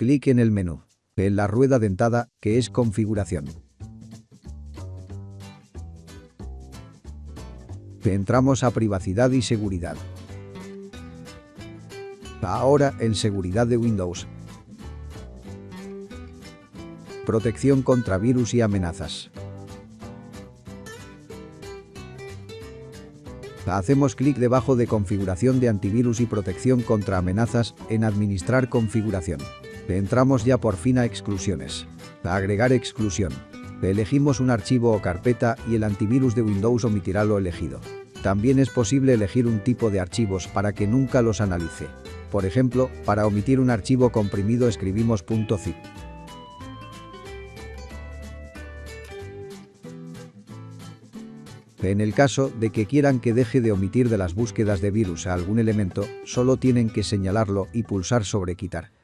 Clic en el menú. En la rueda dentada, que es configuración. Entramos a privacidad y seguridad. Ahora en seguridad de Windows. Protección contra virus y amenazas. Hacemos clic debajo de configuración de antivirus y protección contra amenazas en administrar configuración. Entramos ya por fin a exclusiones. agregar exclusión. Elegimos un archivo o carpeta y el antivirus de Windows omitirá lo elegido. También es posible elegir un tipo de archivos para que nunca los analice. Por ejemplo, para omitir un archivo comprimido escribimos .zip. En el caso de que quieran que deje de omitir de las búsquedas de virus a algún elemento, solo tienen que señalarlo y pulsar sobre quitar.